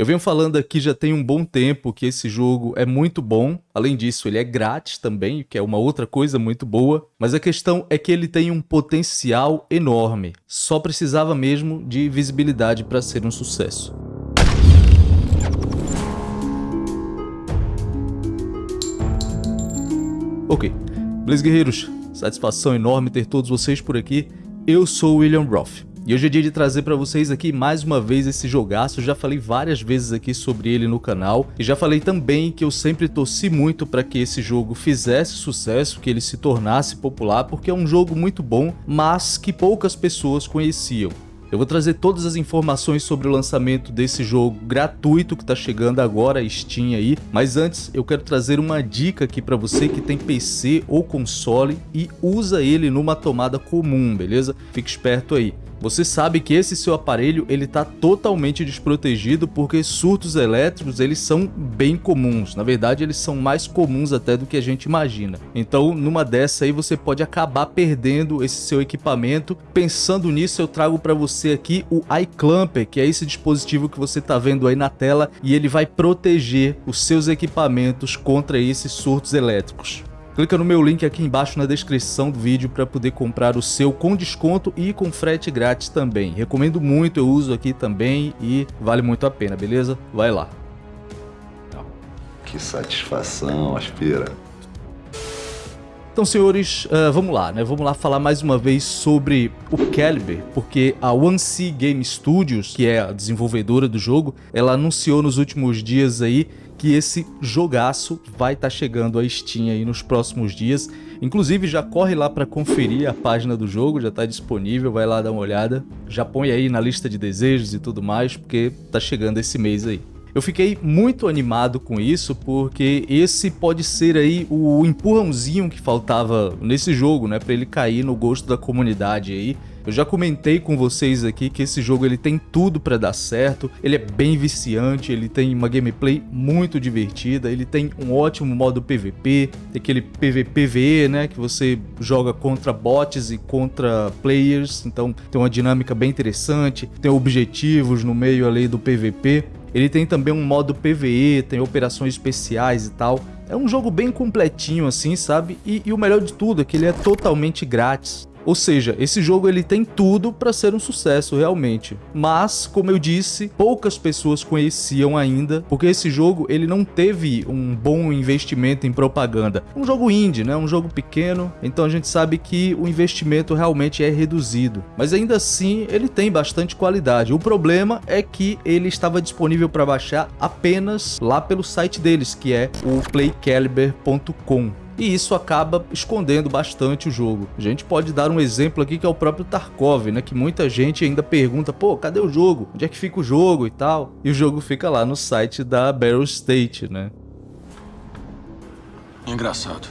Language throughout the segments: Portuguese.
Eu venho falando aqui já tem um bom tempo que esse jogo é muito bom. Além disso, ele é grátis também, que é uma outra coisa muito boa. Mas a questão é que ele tem um potencial enorme. Só precisava mesmo de visibilidade para ser um sucesso. Ok, beleza guerreiros? Satisfação enorme ter todos vocês por aqui. Eu sou o William Roth. E hoje é dia de trazer para vocês aqui mais uma vez esse jogaço, já falei várias vezes aqui sobre ele no canal e já falei também que eu sempre torci muito para que esse jogo fizesse sucesso, que ele se tornasse popular, porque é um jogo muito bom, mas que poucas pessoas conheciam. Eu vou trazer todas as informações sobre o lançamento desse jogo gratuito que está chegando agora, Steam aí. Mas antes, eu quero trazer uma dica aqui para você que tem PC ou console e usa ele numa tomada comum, beleza? Fique esperto aí. Você sabe que esse seu aparelho ele está totalmente desprotegido porque surtos elétricos eles são bem comuns. Na verdade, eles são mais comuns até do que a gente imagina. Então, numa dessa aí você pode acabar perdendo esse seu equipamento. Pensando nisso, eu trago para você aqui o iClamper, que é esse dispositivo que você está vendo aí na tela e ele vai proteger os seus equipamentos contra esses surtos elétricos. Clica no meu link aqui embaixo na descrição do vídeo para poder comprar o seu com desconto e com frete grátis também. Recomendo muito, eu uso aqui também e vale muito a pena, beleza? Vai lá. Que satisfação, aspira. Então, senhores, uh, vamos lá, né? Vamos lá falar mais uma vez sobre o Caliber, porque a One C Game Studios, que é a desenvolvedora do jogo, ela anunciou nos últimos dias aí que esse jogaço vai estar tá chegando a Steam aí nos próximos dias. Inclusive já corre lá para conferir a página do jogo, já está disponível, vai lá dar uma olhada. Já põe aí na lista de desejos e tudo mais, porque tá chegando esse mês aí. Eu fiquei muito animado com isso, porque esse pode ser aí o empurrãozinho que faltava nesse jogo, né, para ele cair no gosto da comunidade aí. Eu já comentei com vocês aqui que esse jogo ele tem tudo para dar certo, ele é bem viciante, ele tem uma gameplay muito divertida, ele tem um ótimo modo PVP, aquele PVPVE, né, que você joga contra bots e contra players, então tem uma dinâmica bem interessante, tem objetivos no meio ali do PVP. Ele tem também um modo PVE, tem operações especiais e tal. É um jogo bem completinho assim, sabe? E, e o melhor de tudo é que ele é totalmente grátis. Ou seja, esse jogo ele tem tudo para ser um sucesso realmente. Mas, como eu disse, poucas pessoas conheciam ainda, porque esse jogo ele não teve um bom investimento em propaganda. Um jogo indie, né? Um jogo pequeno, então a gente sabe que o investimento realmente é reduzido. Mas ainda assim, ele tem bastante qualidade. O problema é que ele estava disponível para baixar apenas lá pelo site deles, que é o playcaliber.com e isso acaba escondendo bastante o jogo. A gente pode dar um exemplo aqui que é o próprio Tarkov, né, que muita gente ainda pergunta, pô, cadê o jogo? Onde é que fica o jogo e tal? E o jogo fica lá no site da Battle State, né? Engraçado.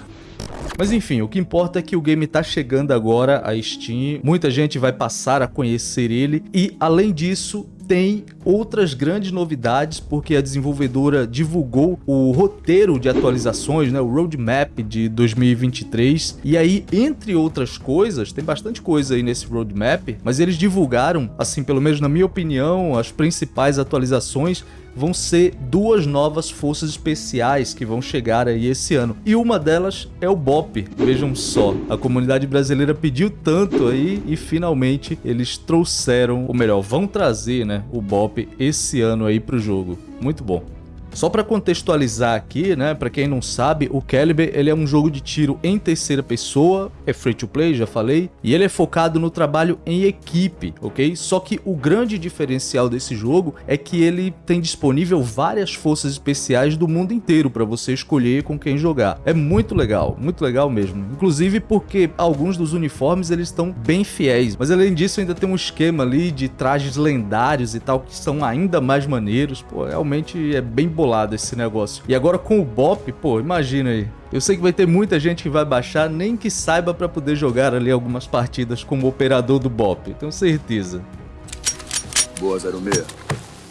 Mas enfim, o que importa é que o game tá chegando agora a Steam, muita gente vai passar a conhecer ele e além disso tem outras grandes novidades, porque a desenvolvedora divulgou o roteiro de atualizações, né, o roadmap de 2023. E aí, entre outras coisas, tem bastante coisa aí nesse roadmap, mas eles divulgaram, assim, pelo menos na minha opinião, as principais atualizações vão ser duas novas forças especiais que vão chegar aí esse ano. E uma delas é o BOP. Vejam só, a comunidade brasileira pediu tanto aí e finalmente eles trouxeram, ou melhor, vão trazer, né, o BOP esse ano aí pro jogo. Muito bom. Só para contextualizar aqui, né, para quem não sabe, o Caliber ele é um jogo de tiro em terceira pessoa, é free to play, já falei, e ele é focado no trabalho em equipe, ok? Só que o grande diferencial desse jogo é que ele tem disponível várias forças especiais do mundo inteiro para você escolher com quem jogar. É muito legal, muito legal mesmo. Inclusive porque alguns dos uniformes eles estão bem fiéis, mas além disso ainda tem um esquema ali de trajes lendários e tal que são ainda mais maneiros. Pô, realmente é bem bolado esse negócio. E agora com o BOP, pô, imagina aí. Eu sei que vai ter muita gente que vai baixar, nem que saiba para poder jogar ali algumas partidas como operador do BOP. Tenho certeza. Boa, 06.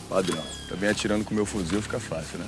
Padrão. Também atirando com meu fuzil fica fácil, né?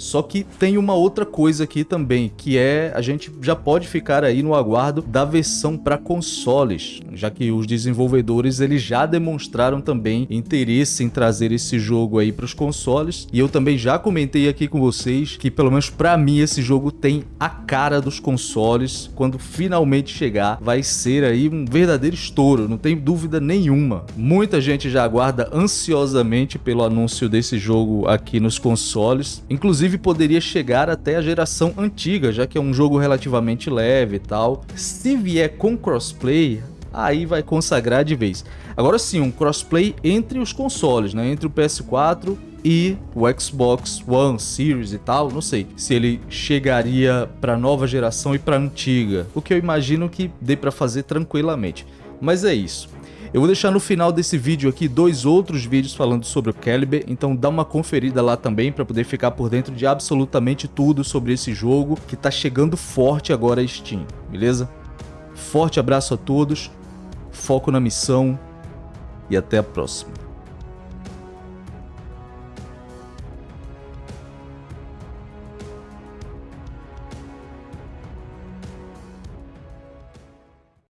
Só que tem uma outra coisa aqui também, que é a gente já pode ficar aí no aguardo da versão para consoles, já que os desenvolvedores eles já demonstraram também interesse em trazer esse jogo aí para os consoles. E eu também já comentei aqui com vocês que pelo menos para mim esse jogo tem a cara dos consoles. Quando finalmente chegar, vai ser aí um verdadeiro estouro, não tem dúvida nenhuma. Muita gente já aguarda ansiosamente pelo anúncio desse jogo aqui nos consoles. Inclusive poderia chegar até a geração antiga, já que é um jogo relativamente leve e tal. Se vier com crossplay, aí vai consagrar de vez. Agora sim, um crossplay entre os consoles, né? Entre o PS4 e o Xbox One Series e tal, não sei se ele chegaria para nova geração e para antiga, o que eu imagino que dê para fazer tranquilamente. Mas é isso. Eu vou deixar no final desse vídeo aqui dois outros vídeos falando sobre o Caliber, então dá uma conferida lá também para poder ficar por dentro de absolutamente tudo sobre esse jogo que tá chegando forte agora a Steam, beleza? Forte abraço a todos, foco na missão e até a próxima.